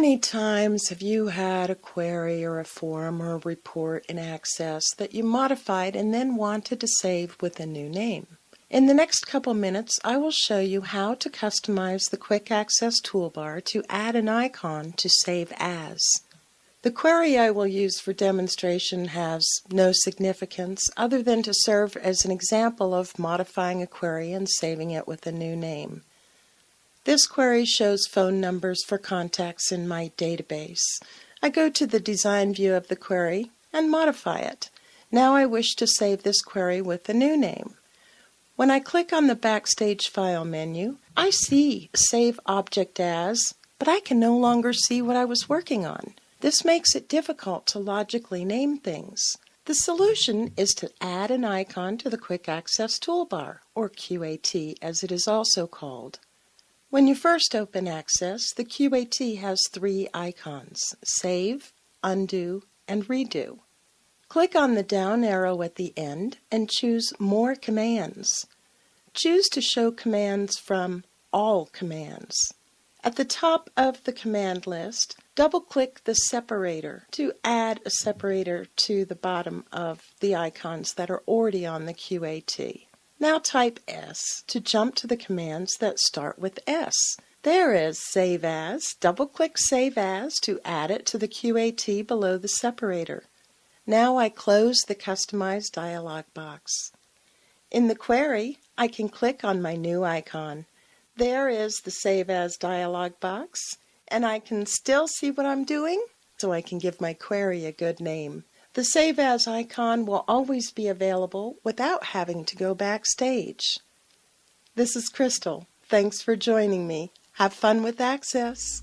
many times have you had a query or a form or a report in Access that you modified and then wanted to save with a new name? In the next couple minutes, I will show you how to customize the Quick Access toolbar to add an icon to save as. The query I will use for demonstration has no significance other than to serve as an example of modifying a query and saving it with a new name. This query shows phone numbers for contacts in my database. I go to the design view of the query and modify it. Now I wish to save this query with a new name. When I click on the Backstage File menu, I see Save Object As, but I can no longer see what I was working on. This makes it difficult to logically name things. The solution is to add an icon to the Quick Access Toolbar, or QAT as it is also called. When you first open Access, the QAT has three icons, Save, Undo, and Redo. Click on the down arrow at the end and choose More Commands. Choose to show commands from All Commands. At the top of the command list, double-click the separator to add a separator to the bottom of the icons that are already on the QAT. Now type S to jump to the commands that start with S. There is Save As. Double-click Save As to add it to the QAT below the separator. Now I close the Customize dialog box. In the query, I can click on my new icon. There is the Save As dialog box, and I can still see what I'm doing, so I can give my query a good name. The Save As icon will always be available without having to go backstage. This is Crystal. Thanks for joining me. Have fun with Access.